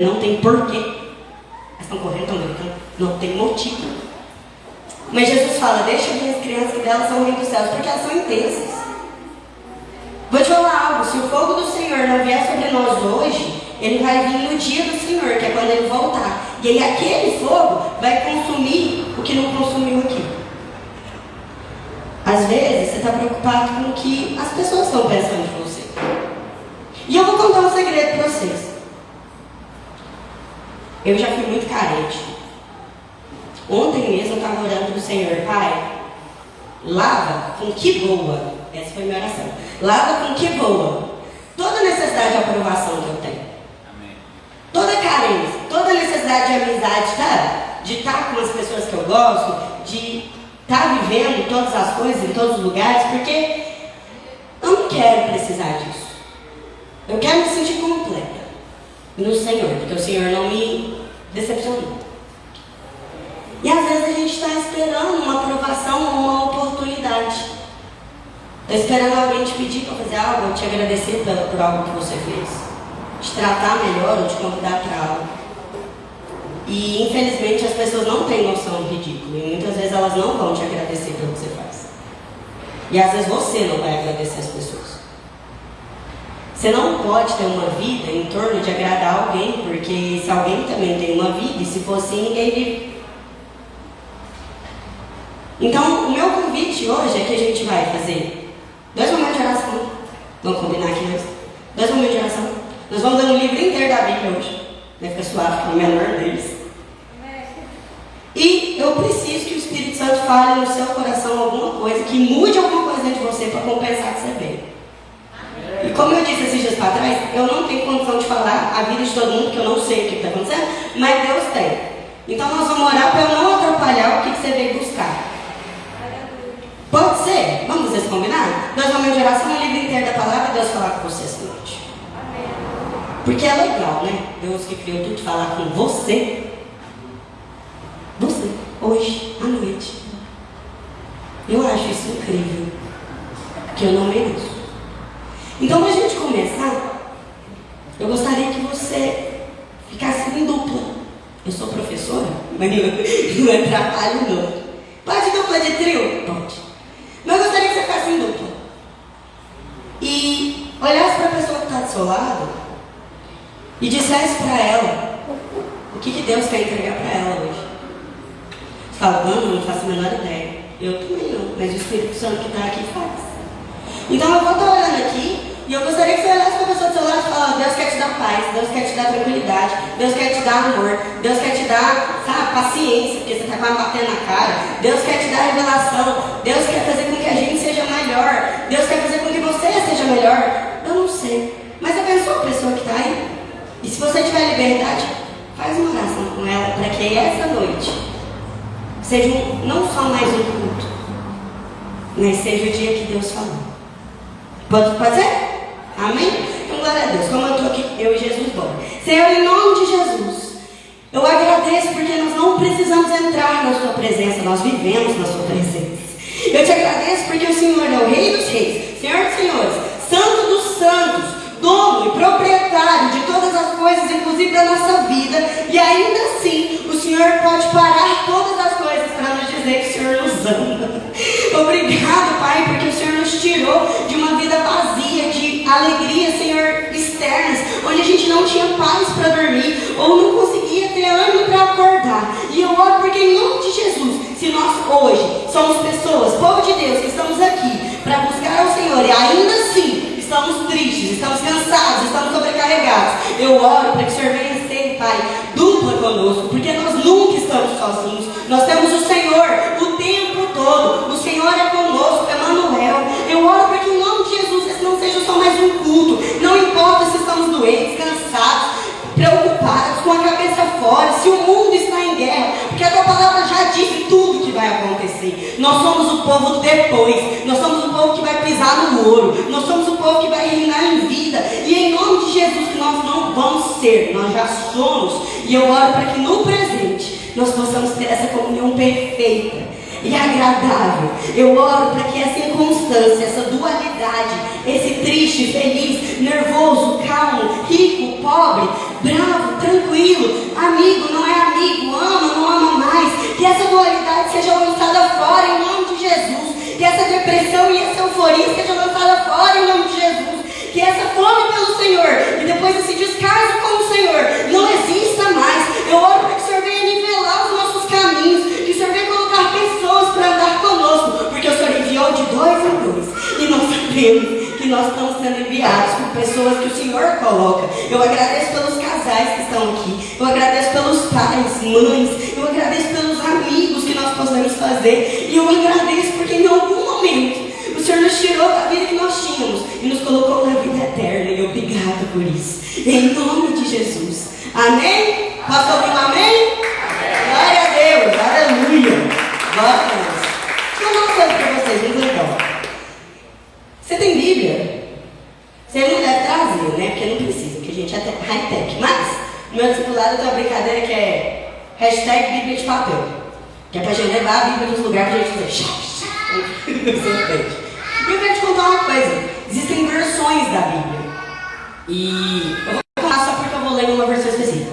Não tem porquê. Elas estão correndo, estão gritando. Não tem motivo. Mas Jesus fala, deixa as crianças que delas são o reino dos céus, porque elas são intensas. Vou te falar algo, se o fogo do Senhor não vier sobre nós hoje, ele vai vir no dia do Senhor, que é quando ele voltar. E aí aquele fogo vai consumir o que não consumiu aqui. Às vezes você está preocupado com o que as pessoas estão pensando de você. E eu vou contar um segredo para vocês. Eu já fui muito carente. Ontem mesmo eu estava orando para o Senhor, Pai, lava com que boa. Essa foi a minha oração. Lava com que boa. Toda necessidade de aprovação que eu tenho. Amém. Toda carência, toda necessidade de amizade, tá? De estar com as pessoas que eu gosto, de estar tá vivendo todas as coisas em todos os lugares, porque eu não quero precisar disso. Eu quero me sentir completa no Senhor, porque o Senhor não me decepcionou. E às vezes a gente está esperando uma aprovação ou uma oportunidade. Está esperando alguém te pedir para fazer algo, ou te agradecer por algo que você fez. Te tratar melhor ou te convidar para algo. E infelizmente as pessoas não têm noção do ridículo. E muitas vezes elas não vão te agradecer pelo que você faz. E às vezes você não vai agradecer as pessoas. Você não pode ter uma vida em torno de agradar alguém, porque se alguém também tem uma vida, e se for assim, ninguém vive. Então, o meu convite hoje é que a gente vai fazer dois momentos de oração. Vamos combinar aqui mais? Dois momentos de oração. Nós vamos dar um livro inteiro da Bíblia hoje. Vai ficar suave, que é o menor deles. E eu preciso que o Espírito Santo fale no seu coração alguma coisa, que mude alguma coisa dentro de você para compensar que você veio. E como eu disse esses dias para trás, eu não tenho condição de falar a vida de todo mundo, porque eu não sei o que está acontecendo, mas Deus tem. Então nós vamos orar para eu não atrapalhar o que, que você veio buscar. Pode ser? Vamos vocês combinar? Nós vamos de oração, o livro inteiro da palavra, Deus falar com você essa noite. Porque é legal, né? Deus que criou tudo falar com você. Você, hoje, à noite. Eu acho isso incrível. Que eu não mereço. Então, para a gente começar, eu gostaria que você ficasse em dupla. Eu sou professora, mas não é trabalho não. Pode dupla de trio? Pode. Mas eu gostaria que você ficasse em dupla. E olhasse para a pessoa que está do seu lado e dissesse para ela o que, que Deus quer entregar para ela hoje. Você fala, não, não faço a menor ideia. Eu também não, mas o Espírito Santo que está aqui faz. Então eu vou estar olhando aqui e eu gostaria que você olhasse para a pessoa do seu lado e falasse, Deus quer te dar paz, Deus quer te dar tranquilidade, Deus quer te dar amor, Deus quer te dar, sabe, paciência, porque você está quase batendo na cara, Deus quer te dar revelação, Deus quer fazer com que a gente seja melhor, Deus quer fazer com que você seja melhor. Eu não sei. Mas abençoa a pessoa que está aí. E se você tiver liberdade, faz uma oração com ela para que essa noite seja um, não só mais um culto, mas seja o dia que Deus falou. Pode fazer? Amém? Então, glória a Deus. Como eu estou aqui, eu e Jesus, bom. Senhor, em nome de Jesus, eu agradeço porque nós não precisamos entrar na Sua presença, nós vivemos na Sua presença. Eu te agradeço porque o Senhor é o Rei dos Reis, Senhor dos Senhores, Santo dos Santos, dono e proprietário de todas as coisas, inclusive da nossa vida, e ainda assim o Senhor pode parar vazia, de alegria, Senhor, externas, onde a gente não tinha paz para dormir, ou não conseguia ter ânimo para acordar. E eu oro porque em nome de Jesus, se nós hoje somos pessoas, povo de Deus, que estamos aqui para buscar ao Senhor, e ainda assim estamos tristes, estamos cansados, estamos sobrecarregados, eu oro para que o Senhor venha ser, Pai, dupla conosco, porque nós nunca estamos sozinhos. Nós temos o Senhor o tempo todo. O Senhor é conosco, Emmanuel. Eu oro para que nome Jesus esse não seja só mais um culto. Não importa se estamos doentes, cansados, preocupados, com a cabeça fora, se o mundo está em guerra, porque a tua palavra já disse tudo que vai acontecer. Nós somos o povo depois, nós somos o povo que vai pisar no muro, nós somos o povo que vai reinar em vida. E em nome de Jesus, que nós não vamos ser, nós já somos. E eu oro para que no presente nós possamos ter essa comunhão perfeita e agradável. Eu oro para que essa inconstância, essa dualidade, esse triste, feliz, nervoso, calmo, rico, pobre, bravo, tranquilo, amigo, não é amigo, ama, não ama mais. Que essa dualidade seja lançada fora em nome de Jesus. Que essa depressão e essa euforia seja lançada fora em nome de Jesus. Que essa fome pelo Senhor e depois esse descaso com o Senhor não exista mais. Eu oro para que o Senhor venha nivelar os nossos caminhos, que o Senhor venha enviou de dois em dois. E nós sabemos que nós estamos sendo enviados por pessoas que o Senhor coloca. Eu agradeço pelos casais que estão aqui. Eu agradeço pelos pais, mães. Eu agradeço pelos amigos que nós podemos fazer. E eu agradeço porque em algum momento o Senhor nos tirou da vida que nós tínhamos e nos colocou na vida eterna. E obrigado por isso. Em nome de Jesus. Amém? Posso ouvir um amém? Glória a Deus. Aleluia. Glória a Deus. Deixa eu dar uma coisa para vocês, muito legal. Você tem Bíblia? Você não deve trazer, né? Porque não precisa, porque a gente é high-tech. Mas, no meu discipulado tem uma brincadeira que é hashtag Bíblia de papel. Que é pra gente levar a Bíblia nos lugares pra gente fazer. e eu quero te contar uma coisa. Existem versões da Bíblia. E eu vou contar só porque eu vou ler uma versão específica.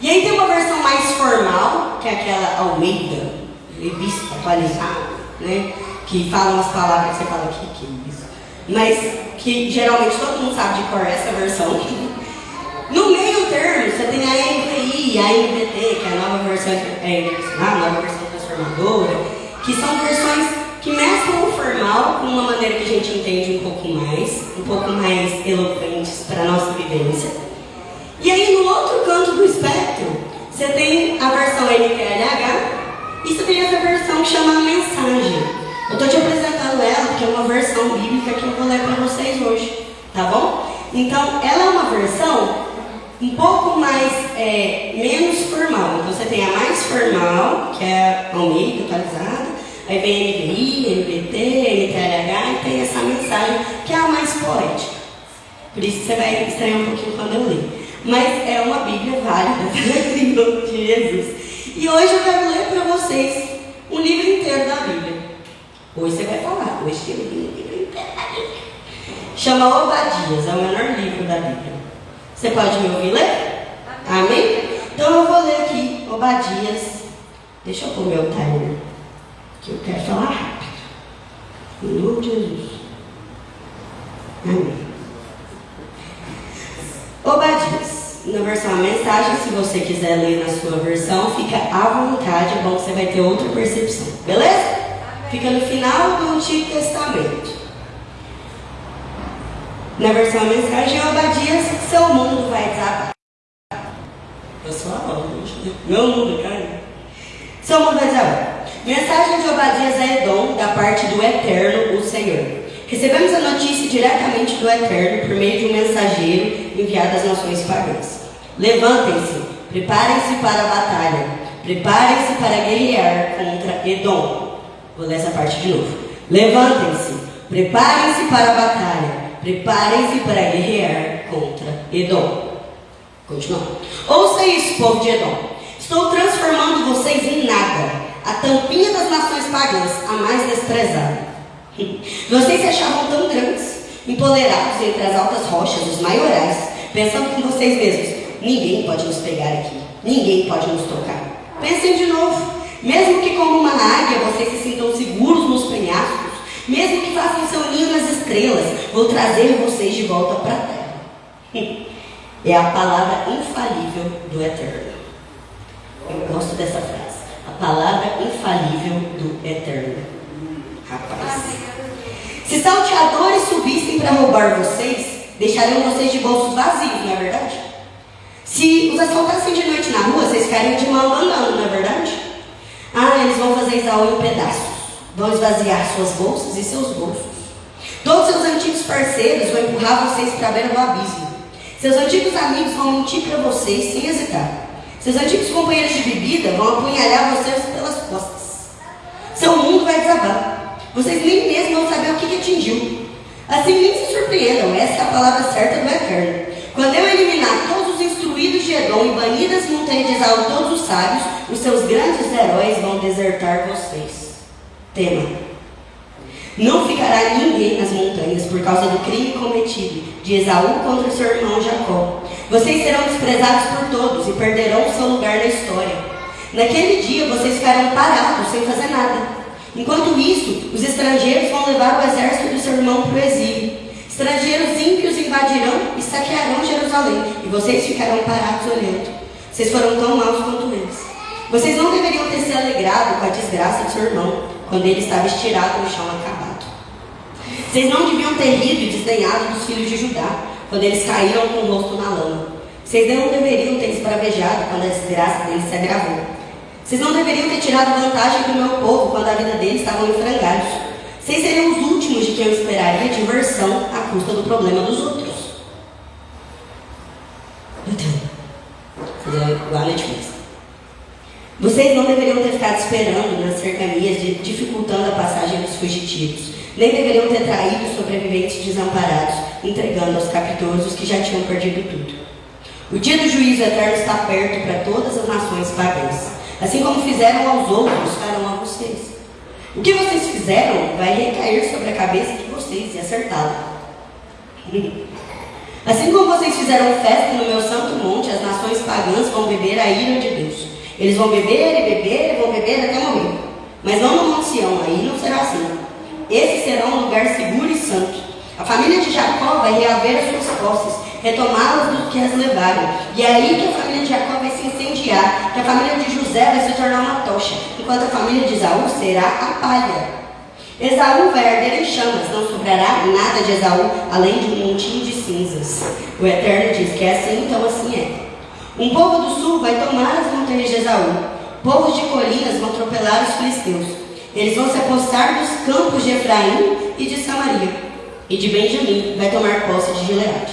E aí tem uma versão mais formal, que é aquela Almeida, revista atualizada, né? Que fala umas palavras que você fala aqui, que mas que geralmente todo mundo sabe de cor essa versão. No meio termo, você tem a A NVT, que é a nova versão é, a nova versão transformadora, que são versões que mesclam o formal com uma maneira que a gente entende um pouco mais, um pouco mais eloquentes para a nossa vivência. E aí no outro canto do espectro, você tem a versão NTLH e você tem essa versão que chama mensagem. Eu estou te apresentando ela porque é uma versão bíblica que eu vou ler para vocês hoje, tá bom? Então, ela é uma versão um pouco mais, é, menos formal. Então, você tem a mais formal, que é a Almeida, atualizada, aí vem NVI, NVT, NTLH, e tem essa mensagem, que é a mais poética. Por isso você vai estranhar um pouquinho quando eu ler. Mas é uma Bíblia válida, em nome de Jesus. E hoje eu quero ler para vocês um livro inteiro da Bíblia. Hoje você vai falar, hoje tem um livro Chama Obadias, é o menor livro da Bíblia. Você pode me ouvir ler? Amém? Então eu vou ler aqui Obadias. Deixa eu pôr meu timer, que eu quero falar rápido. Em nome de Jesus. Amém. Obadias. Na versão a mensagem, se você quiser ler na sua versão, fica à vontade, é bom que você vai ter outra percepção. Beleza? fica no final do Antigo Testamento. Na versão mensagem, Obadias, seu mundo vai desabar. Pessoal, meu mundo cai. Seu mundo vai desabar. Mensagem de Obadias a Edom, da parte do Eterno, o Senhor. Recebemos a notícia diretamente do Eterno por meio de um mensageiro enviado às nações pagãs. Levantem-se, preparem-se para a batalha, preparem-se para guerrear contra Edom. Vou ler essa parte de novo. Levantem-se, preparem-se para a batalha, preparem-se para guerrear contra Edom. Continuando. Ouça isso, povo de Edom. Estou transformando vocês em nada, a tampinha das nações pagãs, a mais desprezada. Vocês se achavam tão grandes, empoderados entre as altas rochas, os maiorais, pensando com vocês mesmos: ninguém pode nos pegar aqui, ninguém pode nos tocar. Pensem de novo. Mesmo que como uma águia vocês se sintam seguros nos penhascos, mesmo que façam seu ninho nas estrelas, vou trazer vocês de volta para a terra. É a palavra infalível do Eterno. Eu gosto dessa frase. A palavra infalível do Eterno. Rapaz. Se salteadores subissem para roubar vocês, deixariam vocês de bolsos vazios, não é verdade? Se os assaltassem de noite na rua, vocês ficariam de mão andando, não é verdade? Ah, eles vão fazer Isaú em pedaços. Vão esvaziar suas bolsas e seus bolsos. Todos seus antigos parceiros vão empurrar vocês para a beira do abismo. Seus antigos amigos vão mentir para vocês sem hesitar. Seus antigos companheiros de bebida vão apunhalhar vocês pelas costas. Seu mundo vai desabar. Vocês nem mesmo vão saber o que, que atingiu. Assim, nem se surpreendam, essa é a palavra certa do Eterno. Quando eu eliminar todos os instruídos de Edom e banir das montanhas de Esaú todos os sábios, os seus grandes heróis vão desertar vocês. Tema. Não ficará ninguém nas montanhas por causa do crime cometido de Esaú contra seu irmão Jacó. Vocês serão desprezados por todos e perderão seu lugar na história. Naquele dia vocês ficarão parados sem fazer nada. Enquanto isso, os estrangeiros vão levar o exército do seu irmão para o exílio. Estrangeiros ímpios invadirão e saquearão Jerusalém, e vocês ficarão parados olhando. Vocês foram tão maus quanto eles. Vocês não deveriam ter se alegrado com a desgraça de seu irmão, quando ele estava estirado no chão acabado. Vocês não deviam ter rido e desdenhado dos filhos de Judá, quando eles caíram com o rosto na lama. Vocês não deveriam ter esbravejado quando a desgraça deles se agravou. Vocês não deveriam ter tirado vantagem do meu povo quando a vida deles estava em frangalhos. Vocês seriam os últimos de quem eu esperaria diversão à custa do problema dos outros. Igual a Netflix. Vocês não deveriam ter ficado esperando nas cercanias, de, dificultando a passagem dos fugitivos. Nem deveriam ter traído os sobreviventes desamparados, entregando aos captores que já tinham perdido tudo. O dia do juízo eterno está perto para todas as nações pagãs. Assim como fizeram aos outros, farão a vocês. O que vocês fizeram vai recair sobre a cabeça de vocês e acertá-la. Assim como vocês fizeram festa no meu santo monte, as nações pagãs vão beber a ira de Deus. Eles vão beber e beber e vão beber até morrer. Mas não no Monte aí não será assim. Esse será um lugar seguro e santo. A família de Jacó vai reaver as suas posses, retomá-las do que as levaram. E é aí que a família de Jacó vai se incendiar, que a família de José vai se tornar uma tocha, enquanto a família de Esaú será a palha. Esaú vai arder em chamas, não sobrará nada de Esaú, além de um montinho de cinzas. O Eterno diz que é assim, então assim é. Um povo do sul vai tomar as montanhas de Esaú. Povos de colinas vão atropelar os filisteus. Eles vão se apossar dos campos de Efraim e de Samaria. E de Benjamim vai tomar posse de Gileade.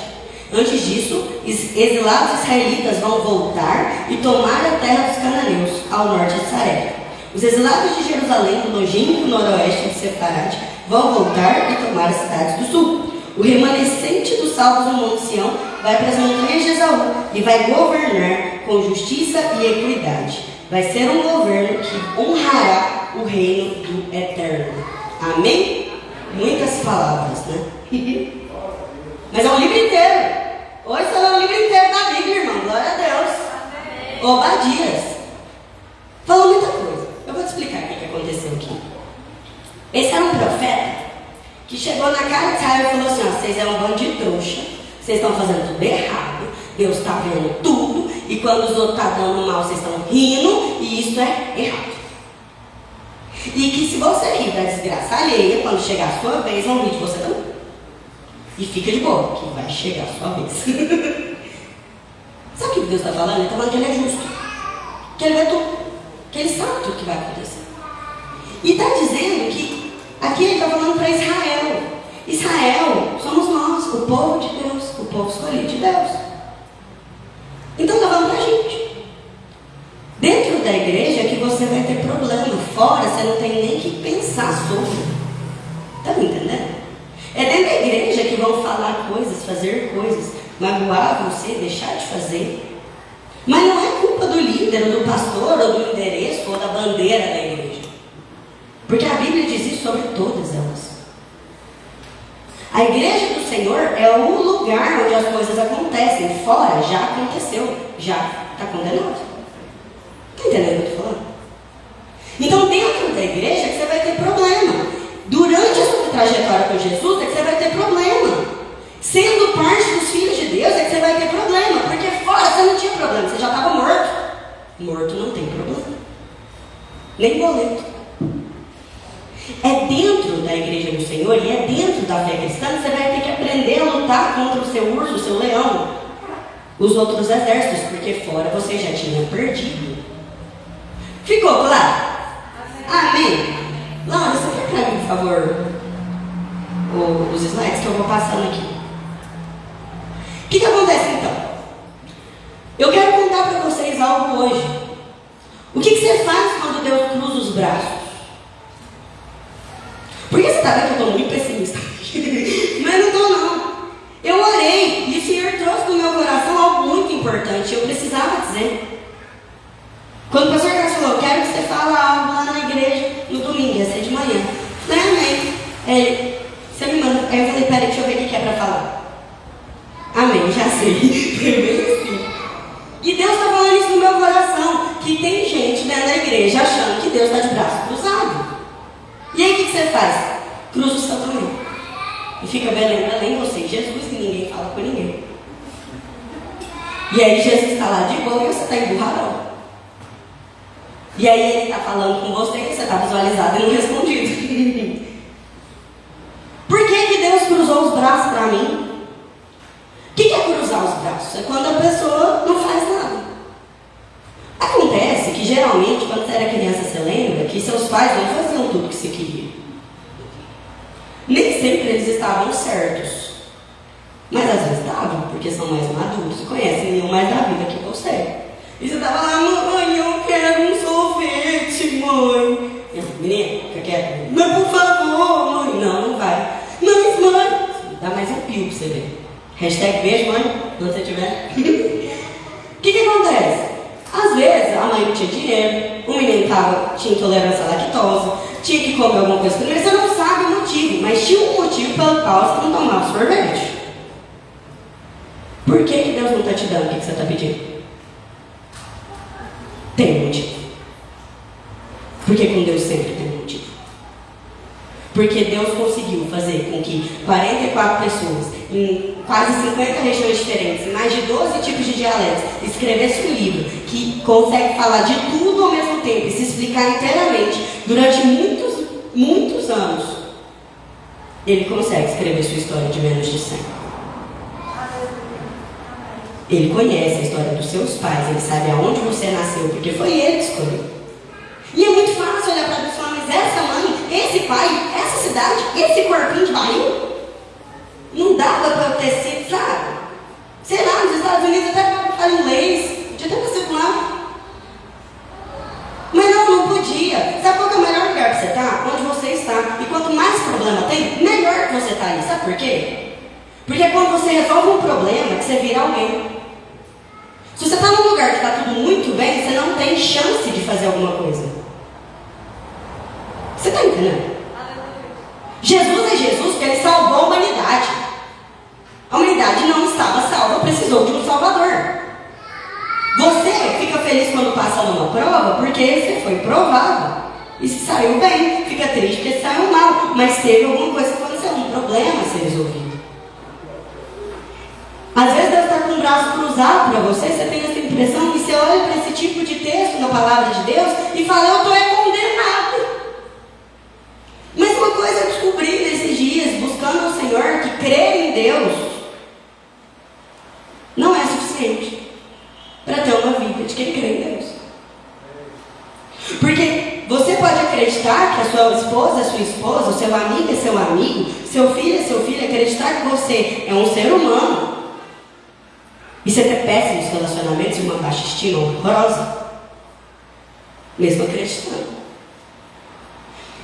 Antes disso, exilados israelitas vão voltar e tomar a terra dos cananeus, ao norte de Saré. Os exilados de Jerusalém, no longínquo noroeste de Sefarad, vão voltar e tomar as cidades do sul. O remanescente dos salvos no Monte Sião vai para as montanhas de Esaú e vai governar com justiça e equidade. Vai ser um governo que honrará o reino do Eterno. Amém? Muitas palavras, né? Mas é um livro inteiro. Hoje está no livro inteiro da Bíblia, irmão. Glória a Deus. Obadias. Falou muita coisa. Eu vou te explicar o que aconteceu aqui. Esse era um profeta que chegou na cara de Israel e falou assim: ó, vocês é um bando de trouxa, vocês estão fazendo tudo errado, Deus está vendo tudo, e quando os outros estão tá dando mal, vocês estão rindo, e isso é errado. E que se você rir da desgraça alheia, quando chegar a sua vez, vão rir de você também. E fica de boa, que vai chegar a sua vez. Sabe o que Deus está falando? Ele está falando que ele é justo. Que ele vê tudo. Que ele sabe tudo que vai acontecer. E está dizendo que Aqui ele está falando para Israel. Israel somos nós, o povo de Deus, povo escolhido de Deus. Então está falando para gente. Dentro da igreja é que você vai ter problema. Fora você não tem nem que pensar sobre. Está me entendendo? É dentro da igreja que vão falar coisas, fazer coisas, magoar você, deixar de fazer. Mas não é culpa do líder, ou do pastor, ou do endereço, ou da bandeira da igreja. Porque a Bíblia diz isso sobre todas elas. A igreja do Senhor é o lugar onde as coisas acontecem. Fora já aconteceu, já está condenado. Está entendendo o que eu estou falando? Então, dentro da igreja que você vai ter problema. Durante a sua trajetória com Jesus é que você vai ter problema. Sendo parte dos filhos de Deus é que você vai ter problema. Porque fora você não tinha problema, você já estava morto. Morto não tem problema. Nem boleto. É dentro da igreja do Senhor e é dentro da fé cristã que você vai ter que aprender a lutar contra o seu urso, o seu leão, os outros exércitos, porque fora você já tinha perdido. Ficou claro? Amém? Laura, você quer para por favor, os slides que eu vou passando aqui? O que, que acontece então? Eu quero contar para vocês algo hoje. O que, que você faz quando Deus cruza os braços? Porque você está vendo que eu estou muito pessimista. Mas não estou não. Eu orei e o Senhor trouxe no meu coração algo muito importante. Eu precisava dizer. Quando o pastor Carlos falou, quero que você fale algo lá na igreja no domingo, ia ser de manhã. Falei, amém. Ele, você me manda. Aí eu falei, peraí, deixa eu ver o que é para falar. Amém, já sei. meu coração que tem gente dentro da igreja achando que Deus está de braço cruzado. E aí o que, que faz? Cruza o seu também. E fica belém, belém você, Jesus, e ninguém fala com ninguém. E aí Jesus está lá de boa e você está emburradão. E aí ele está falando com você e você está visualizado e não respondido. Por que, que Deus cruzou os braços para mim? O que, que é cruzar os braços? É quando a pessoa não faz nada. Acontece que geralmente, quando você era criança, você lembra que seus pais não faziam tudo que você queria. Nem sempre eles estavam certos. Mas às vezes estavam, porque são mais maduros, conhecem mais da vida que você. E você estava lá, mãe, eu quero um sorvete, mãe. Menina, fica quieta. Mas por favor, mãe. Não, não vai. Mas, mãe. Dá mais um pio pra você ver. Hashtag beijo, mãe, quando você tiver. O que, que acontece? Às vezes a mãe não tinha dinheiro, o menino tava, tinha intolerância à lactose, tinha que comer alguma coisa primeiro, você não sabe o motivo, mas tinha um motivo qual você não tomava sorvete. Por que, que Deus não está te dando o que, que você está pedindo? Tem um motivo. Porque com Deus sempre tem um motivo. Porque Deus conseguiu fazer com que 44 pessoas, em quase 50 regiões diferentes, em mais de 12 tipos de dialetos, escrevessem um livro que consegue falar de tudo ao mesmo tempo e se explicar inteiramente durante muitos, muitos anos. Ele consegue escrever sua história de menos de 100. Ele conhece a história dos seus pais, ele sabe aonde você nasceu, porque foi ele que escolheu. E é muito fácil olhar para a pessoa, mas essa mãe, esse pai, essa cidade, esse corpinho de barril, não dava para eu ter sido, sabe? Sei lá, nos Estados Unidos até falar inglês, podia até nascer lá. Mas não, não podia. Sabe qual é o melhor lugar que você está? Onde você está. E quanto mais problema tem, melhor que você está ali. Sabe por quê? Porque quando você resolve um problema que você vira alguém. Se você está num lugar que está tudo muito bem, você não tem chance de fazer alguma coisa. Você está entendendo? Jesus é Jesus porque ele salvou a humanidade. A humanidade não estava salva, precisou de um Salvador. Você fica feliz quando passa numa prova porque você foi provado. E se saiu bem, fica triste porque saiu mal, mas teve alguma coisa que aconteceu, um problema a ser resolvido. Às vezes Deus está com o braço cruzado para você, você tem essa impressão, e você olha para esse tipo de texto na palavra de Deus e fala, eu estou é condenado. Mas uma coisa eu descobri nesses dias, buscando o Senhor, que crer em Deus não é suficiente para ter uma vida de quem crê em Deus. Porque você pode acreditar que a sua esposa é sua esposa, o seu amigo é seu amigo, seu filho é seu filho, acreditar que você é um ser humano e você ter péssimos relacionamentos e uma baixa estima horrorosa. Mesmo acreditando.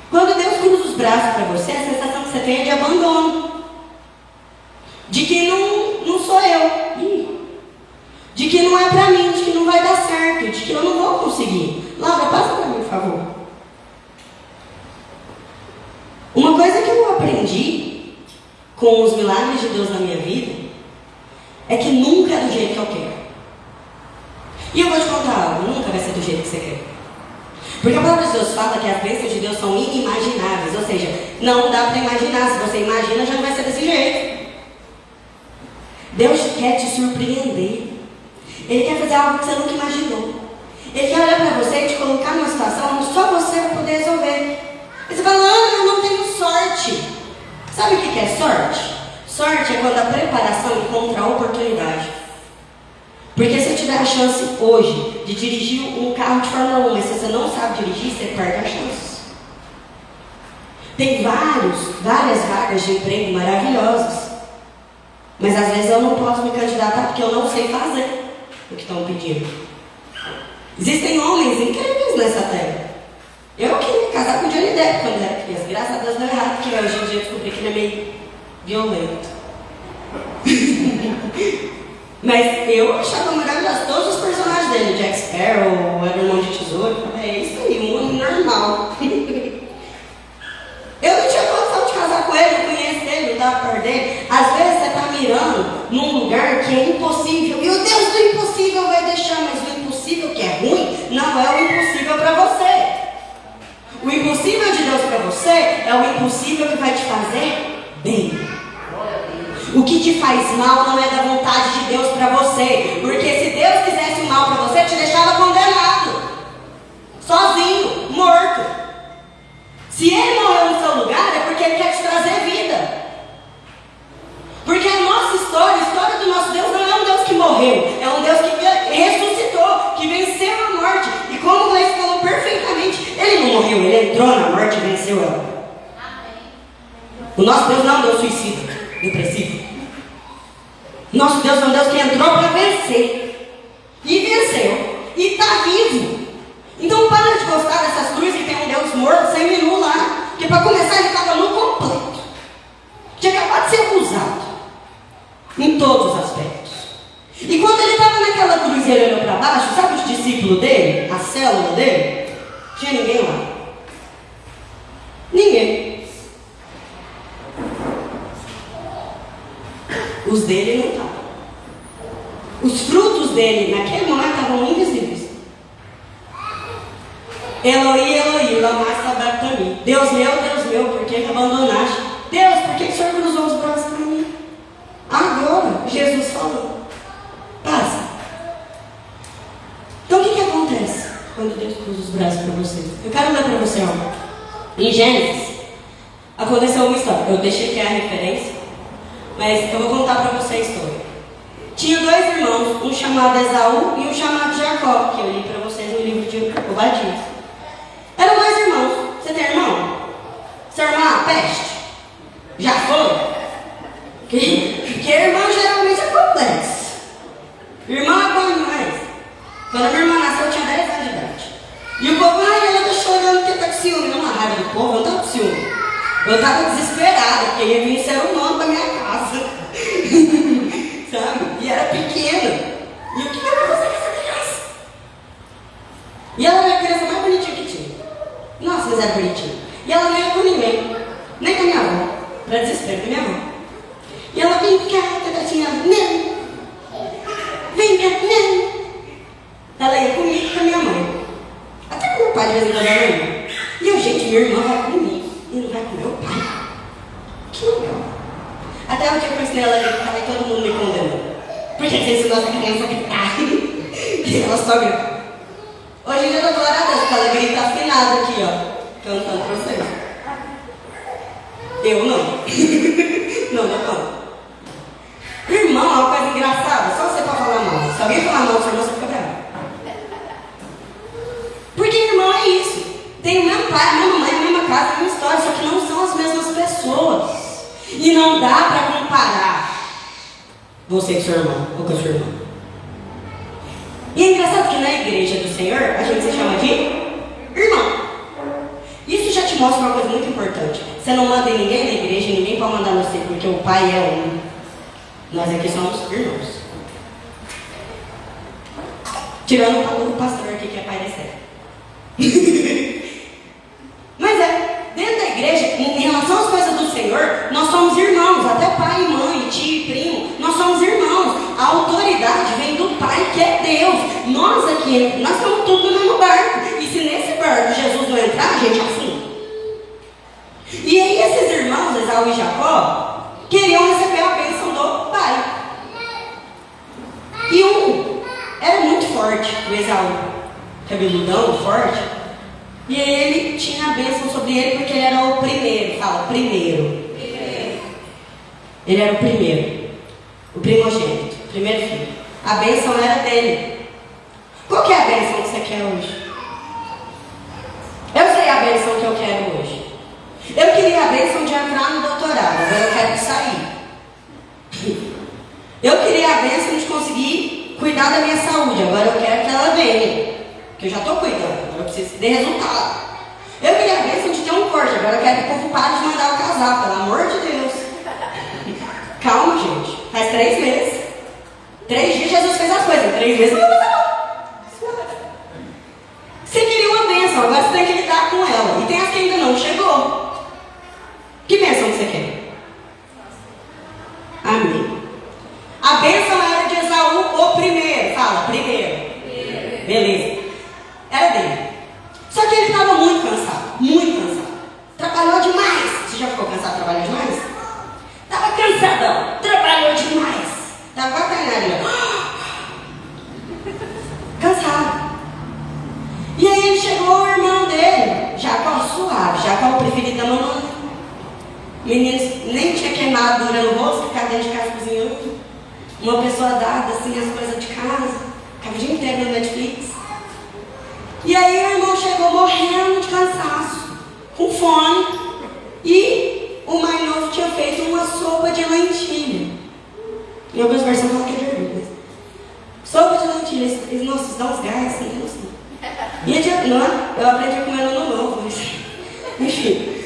Quando Deus cruza os braços para você, a sensação que você tem é de abandono. De que não, não sou eu. De que não é para mim, de que não vai dar certo, de que eu não vou conseguir. Laura, passa para mim, por favor. Uma coisa que eu aprendi com os milagres de Deus na minha vida é que nunca é do jeito que eu quero. E eu vou te contar algo, nunca vai ser do jeito que você quer. Porque a palavra de Deus fala que as bênçãos de Deus são inimagináveis, ou seja, não dá para imaginar. Se você imagina, já não vai ser desse jeito. Deus quer te surpreender. Ele quer fazer algo que você nunca imaginou. Ele quer olhar para você e te colocar numa situação onde só você vai poder resolver. E você fala, ah, eu não tenho sorte. Sabe o que é sorte? Sorte é quando a preparação encontra a oportunidade. Porque se eu tiver a chance hoje de dirigir um carro de Fórmula 1, mas se você não sabe dirigir, você perde a chance. Tem vários, várias vagas de emprego maravilhosas. Mas às vezes eu não posso me candidatar porque eu não sei fazer o que estão pedindo. Existem homens incríveis nessa terra. Eu queria casar com o Johnny Depp quando era criança. Graças a Deus deu errado, porque hoje em dia eu descobri que ele é meio violento. Mas eu achava maravilhoso todos os personagens dele, Jack Sparrow, Evermond Mão de Tesouro. É isso aí, um homem normal. eu não tinha condição de casar com ele, eu conheço ele, não dava perto dele. Às vezes você está mirando num lugar que é impossível. E o Deus do impossível vai deixar, mas o impossível é o impossível o impossível de Deus para você é o impossível que vai te fazer bem. O que te faz mal não é da vontade de Deus para você. Porque se Deus quisesse o mal para você, te deixava condenado. Entrou na morte e venceu ela. O nosso Deus não é um Deus suicida, depressivo. Nosso Deus é um Deus que entrou para vencer. E venceu. E está vivo. Então para de gostar dessas cruzes que tem um Deus morto, sem menu lá. Porque para começar ele estava no completo. Tinha acabado de ser acusado. Em todos os aspectos. E quando ele estava naquela cruz e ele olhou para baixo, sabe os discípulos dele? A célula dele? Tinha ninguém lá. Ninguém. Os dele não estavam. Os frutos dele naquele momento estavam invisíveis. Eloi, Eloi, lama sabachthani. Deus meu, Deus meu, por que me abandonaste? Deus, por que o Senhor cruzou os braços para mim? Agora, Jesus falou. Passa. Então o que, que acontece quando Deus cruza os braços para você? Eu quero ler para você algo. Em Gênesis, aconteceu uma história. Eu deixei aqui a referência. Mas eu vou contar para você a história. Tinha dois irmãos, um chamado Esaú e um chamado Jacó, que eu li para vocês no livro de Obadias. Eram dois irmãos. Você tem irmão? Seu irmão, peste? Já foi? Que, porque irmão geralmente é complexo. Irmão é bom demais. Quando a minha irmã nasceu, eu tinha 10 anos de idade. E o povo, ai, ela tá chorando porque tá com ciúme. Não, uma raiva do povo, eu estava com ciúme. Eu estava desesperada, porque ia vir ser humano para minha casa. Sabe? E era pequena. E o que eu vou fazer com essa criança? E ela era a criança mais bonitinha que tinha. Nossa, mas era bonitinha. E ela não ia com ninguém. Nem com a minha avó. Para desespero da minha avó. E ela vem cá, tadinha, não. Vem cá, não. Ela ia comigo com a minha mãe. Até com meu pai de vez em quando ela ia. E eu, gente, minha irmã vai comigo e não vai com meu pai. Que legal. Até o dia que eu ensinei ela a e todo mundo me condenou. Porque você ensinou essa criança a gritar. e ela só grita. Hoje em dia eu tô glória porque ela grita afinada aqui, ó. Cantando pra vocês. Eu não. não, não canto. Irmão é uma coisa engraçada, só você pode falar mal. Se alguém falar mal você fica bravo. Porque irmão é isso. Tem o mesmo pai, a mesma mãe, a mesma casa, a mesma história, só que não são as mesmas pessoas. E não dá para comparar você com seu irmão ou com a sua irmã. E é engraçado que na igreja do Senhor a gente se chama de irmão. Isso já te mostra uma coisa muito importante. Você não manda em ninguém na igreja, ninguém pode mandar você, porque o pai é um. Nós aqui somos irmãos. Tirando o pastor aqui que é pai da Esther. Mas é, dentro da igreja, em relação às coisas do Senhor, nós somos irmãos, até pai mãe, tio e primo, nós somos irmãos. A autoridade vem do Pai que é Deus. Nós aqui, nós estamos tudo no mesmo barco. E se nesse barco Jesus não entrar, a gente afunda. E aí esses irmãos, Esaú e Jacó, queriam receber a bênção do pai. E um era muito forte, o Esaú, cabeludão, forte. E ele tinha a bênção sobre ele porque ele era o primeiro. Fala, primeiro. Ele era o primeiro. O primogênito. O primeiro filho. A bênção era dele. Qual que é a bênção que você quer hoje? Eu sei a bênção que eu quero hoje. Eu queria a bênção de entrar no doutorado, agora eu quero sair. Eu queria a bênção de conseguir cuidar da minha saúde, agora eu quero que ela venha. Que eu já estou cuidando, agora eu preciso dê resultado. Eu queria a bênção de ter um corte, agora eu quero que o povo pare de mandar eu casar, pelo amor de Deus. Calma, gente. Faz três meses. Três dias Jesus fez as coisas, três meses não. Você queria uma bênção, agora você tem que lidar com ela. E tem as que ainda não chegou. Que bênção você quer? России.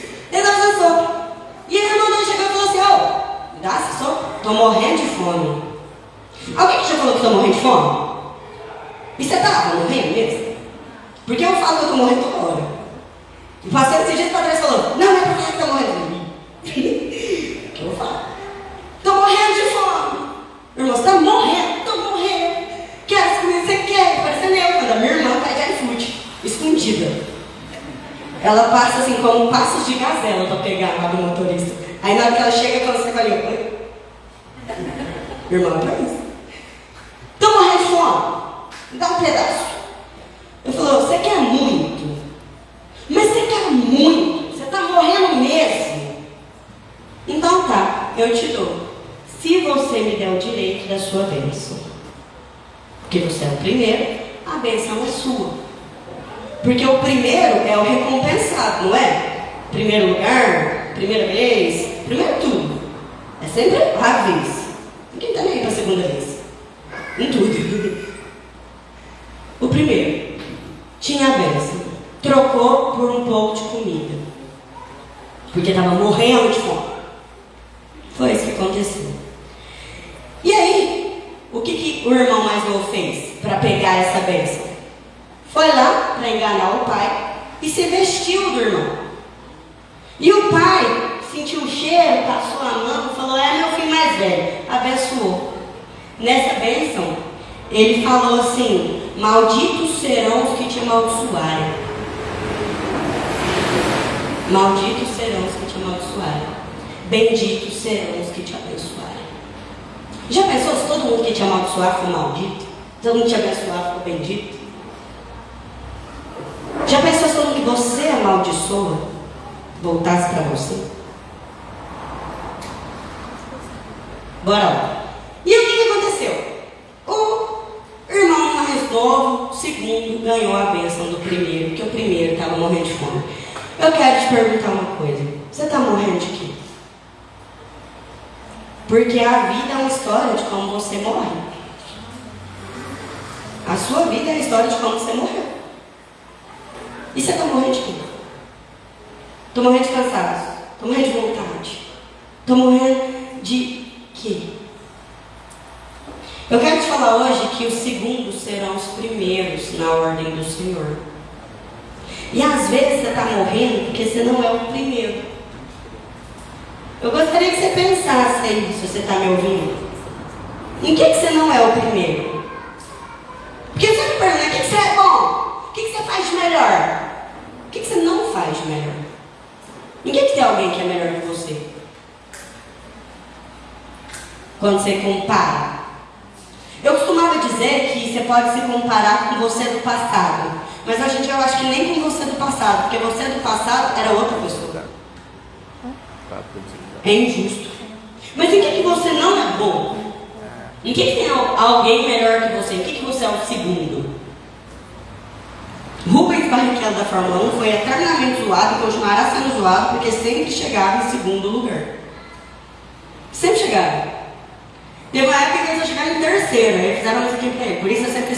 Porque você é o primeiro, a bênção é sua. Porque o primeiro é o recompensado, não é? Primeiro lugar, primeira vez, primeiro tudo. É sempre a vez. Ninguém está nem aí para a segunda vez. Em tudo. O primeiro tinha a bênção. Trocou por um pouco de comida. Porque estava morrendo de fome. Foi isso que aconteceu. E aí, o que, que o irmão mais novo fez para pegar essa bênção? Foi lá para enganar o pai e se vestiu do irmão. E o pai sentiu o cheiro, passou a mão, falou: É meu filho mais velho, abençoou. Nessa bênção, ele falou assim: Malditos serão os que te amaldiçoarem. Malditos serão os que te amaldiçoarem. Benditos serão os que te abençoarem. Já pensou se todo mundo que te amaldiçoar for maldito? Todo mundo te abençoar for bendito? Já pensou se que você amaldiçoa voltasse para você? Bora lá. E o que, que aconteceu? O irmão mais novo, segundo, ganhou a bênção do primeiro, porque o primeiro estava morrendo de fome. Eu quero te perguntar uma coisa. Você está morrendo de quê? Porque a vida é uma história de como você morre. A sua vida é a história de como você morreu. E você está morrendo de quê? Estou morrendo de cansaço. Estou morrendo de vontade. Estou morrendo de quê? Eu quero te falar hoje que os segundos serão os primeiros na ordem do Senhor. E às vezes você está morrendo porque você não é o primeiro. Eu gostaria que você pensasse aí, se você está me ouvindo. Em que, que você não é o primeiro? Porque você me pergunta, o que, que você é bom? O que, que você faz de melhor? O que, que você não faz de melhor? Ninguém que tem alguém que é melhor que você. Quando você compara. Eu costumava dizer que você pode se comparar com você do passado. Mas a gente eu acho que nem com você do passado, porque você do passado era outra pessoa. É injusto. Mas em que, que você não é bom? Em que, que tem alguém melhor que você? Em que, que você é o segundo? Rubens Barrichello da Fórmula 1 foi eternamente zoado e continuará sendo zoado porque sempre chegava em segundo lugar. Sempre chegava. Teve uma época que eles chegaram em terceiro, aí fizeram isso aqui pra ele. Por isso é sempre